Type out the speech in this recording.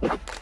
you